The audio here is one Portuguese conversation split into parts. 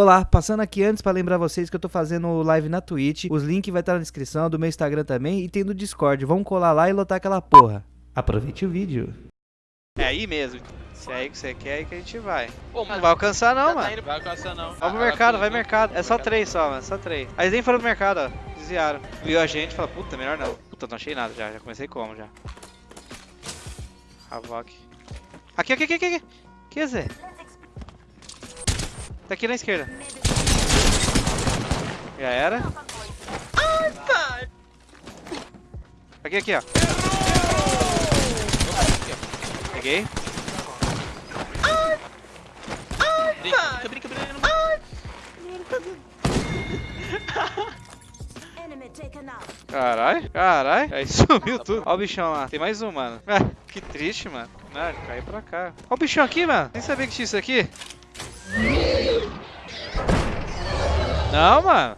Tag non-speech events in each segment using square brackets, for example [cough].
Olá, passando aqui antes para lembrar vocês que eu tô fazendo live na Twitch, os links vai estar na descrição do meu Instagram também e tem do Discord. Vamos colar lá e lotar aquela porra. Aproveite o vídeo. É aí mesmo. Se é aí que você quer, é aí que a gente vai. Pô, Não vai alcançar não, tá mano. Vai alcançar não. Vai pro mercado, vai mercado. É só três só, mano. Só três. Aí eles nem foram pro mercado, ó. Desviaram. Viu a gente e falou, puta, melhor não. Puta, não achei nada já. Já comecei como já. Havok. Aqui, aqui, aqui, aqui. aqui. Que Zé? Tá aqui na esquerda. Já era. Aqui, aqui, ó. Peguei. Brinca, brinca, brinca. não- Enemy taken out. Carai, carai. Aí sumiu tudo. Ó o bichão lá. Tem mais um, mano. Ah, [laughs] que triste, mano. Não, ele caiu pra cá. Ó o bichão aqui, mano. Nem sabia que tinha isso aqui. Não, mano.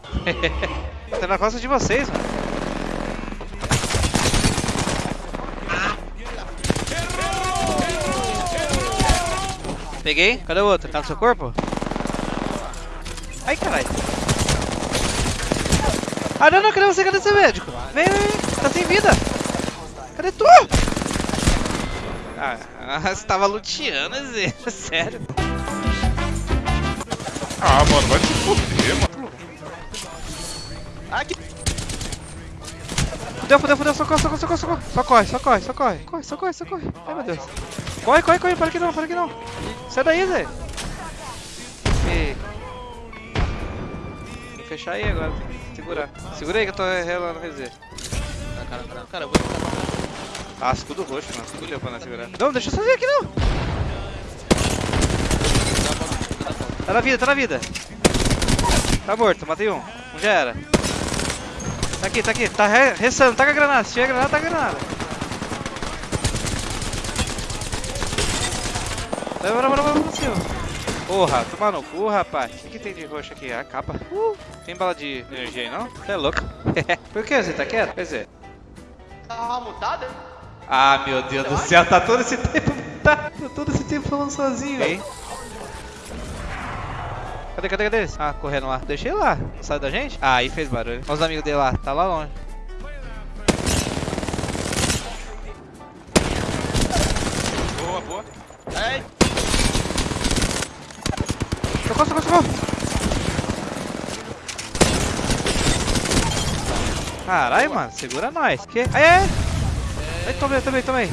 [laughs] tá na costa de vocês, mano. Peguei. Cadê o outro? Tá no seu corpo? Ai, caralho. Ah, não, não, cadê você? Cadê você, médico? Vem, vem, vem. Tá sem vida. Cadê tu? Ah, [laughs] você tava luteando, Zé. [laughs] Sério. Ah, mano, vai se fuder, mano. Aqui. Fudeu, fudeu, fudeu. Socorro, socorro, socorro, socorro. Só corre, só corre, só corre. Corre, só corre, só corre. Ai, meu Deus. Corre, corre, corre. Para que não, para que não. Sai daí, Zé. E... Tem que fechar aí agora. Tem que segurar. Segura aí que eu tô relando, quer dizer. Cara, cara, cara, eu vou Ah, escudo roxo, mano. Escudo pra não segurar. Não, deixa eu sozinho aqui, não. Tá na vida, tá na vida. Tá morto, matei um. Um já era. Tá aqui, tá aqui. Tá re ressando, tá com a granada. Se tiver granada, tá com a granada. Vai, vai, vai, vai, cima. Porra, toma no cu, rapaz. O que, que tem de roxo aqui? A capa. Uh, tem bala de energia aí, não? Você é louco. [laughs] Por que você tá quieto? Quer dizer... Tá mutada? Ah, meu Deus do céu, tá todo esse tempo, tá todo esse tempo falando sozinho, hein? Cadê, cadê, cadê eles? Ah, correndo lá. Deixei lá. Não sai da gente? Ah, aí fez barulho. Olha os amigos dele lá. Tá lá longe. Boa, boa. Ai, Socorro, socorro, socorro. Caralho, mano. Segura nós. Que? Aí, aí. Aí, tomei, tomei, tomei.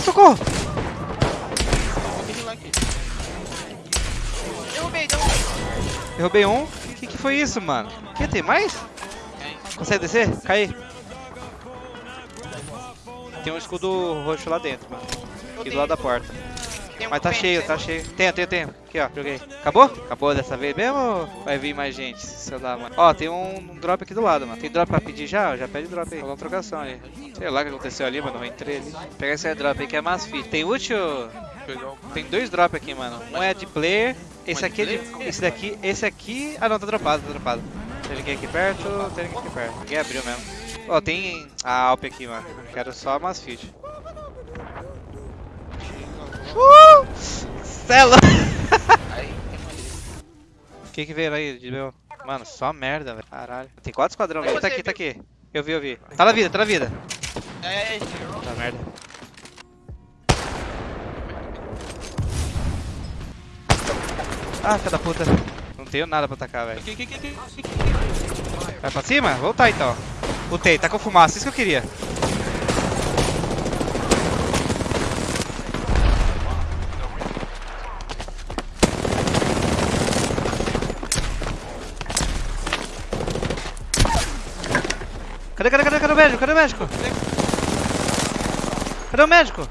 Aí, socorro. Derrubei, derrubei. Derrubei um. O que, que foi isso, mano? Que, tem mais? Consegue descer? Cai. Tem um escudo roxo lá dentro, mano. Aqui do lado da porta. Tem um Mas tá pente, cheio, né? tá cheio. Tenho, tenho, tenho. Aqui, ó. Joguei. Acabou? Acabou dessa vez mesmo ou vai vir mais gente? Sei lá, mano. Ó, tem um, um drop aqui do lado, mano. Tem drop pra pedir já? Já pede drop aí. Dar uma trocação aí. Sei lá o que aconteceu ali, mano. Eu entrei ali. Pega esse drop aí que é mais fit. Tem útil? Tem dois drop aqui, mano. Um é de player. Esse é aqui é de? Esse daqui. Esse aqui. Ah não, tá dropado, tá dropado. Tem ninguém aqui perto, tem ninguém aqui perto. Ninguém abriu mesmo. Ó, tem a Alp aqui, mano. Quero só umas fit. Uh! Cela! O que que veio aí de meu? Mano, só merda, velho. Caralho. Tem quatro esquadrão. Tá aqui, tá aqui. Eu vi, eu vi. Tá na vida, tá na vida. é, é, Tá merda. Ah, filha da puta. Não tenho nada pra atacar, velho. Vai pra cima? Vou lutar então. Lutei, tá com fumaça, isso que eu queria. Cadê, cadê, cadê, cadê o médico? Cadê o médico? Cadê o médico?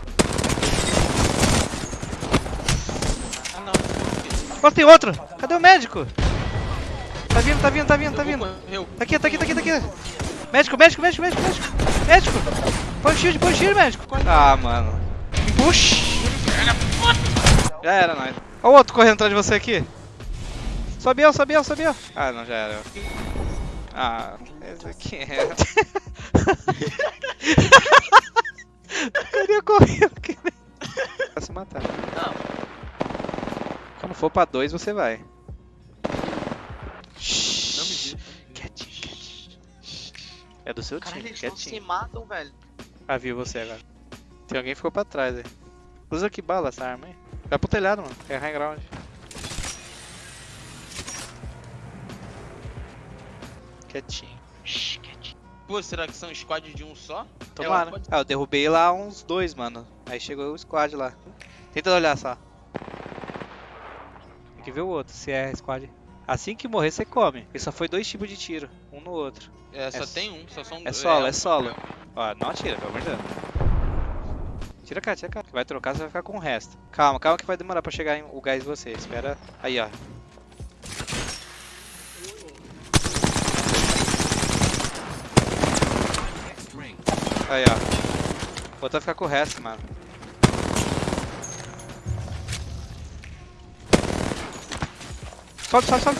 Ó, tem outro! Cadê o médico? Tá vindo, tá vindo, tá vindo, tá vindo. Tá aqui, tá aqui, tá aqui, tá aqui. Médico, médico, médico, médico, médico. Médico! Põe o shield, põe o shield, médico. Ah, mano. Puxa! Já era, nós. Ó o outro correndo atrás de você aqui. Sobe, sobe, sobe. Ah, não, já era. Ah, esse aqui é. Queria correr aqui. Vai se matar. Não. Quando for pra dois, você vai. Não me diga. Quietinho, quietinho. É do seu Caralho, time, eles não se quietinho. matam, velho. Ah, viu você agora. Tem alguém que ficou pra trás aí. Usa que bala essa arma aí. Vai pro telhado, mano. É high ground. Quietinho. Shhh, quietinho. Pô, será que são squad de um só? Tomara. pode- Ah, eu derrubei lá uns dois, mano. Aí chegou o squad lá. Tenta olhar só. Tem que ver o outro, se é squad. Assim que morrer, você come. Porque só foi dois tipos de tiro, um no outro. É, só É tem um, só são É solo, é um- solo. Ó, não atira, pelo amor de Deus. Tira cá, tira cá. Vai trocar, você vai ficar com o resto. Calma, calma que vai demorar pra chegar em- o gás em você. Espera. Aí, ó. Aí, ó. Outro vai ficar com o resto, mano. Sobe, sobe, sobe.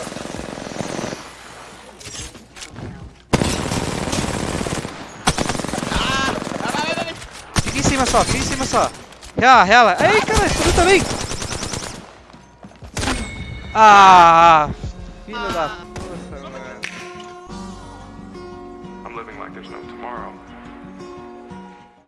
Fica em cima só, fica em cima só. Rela, rela. Ei, cara, subiu também. Ah, filho da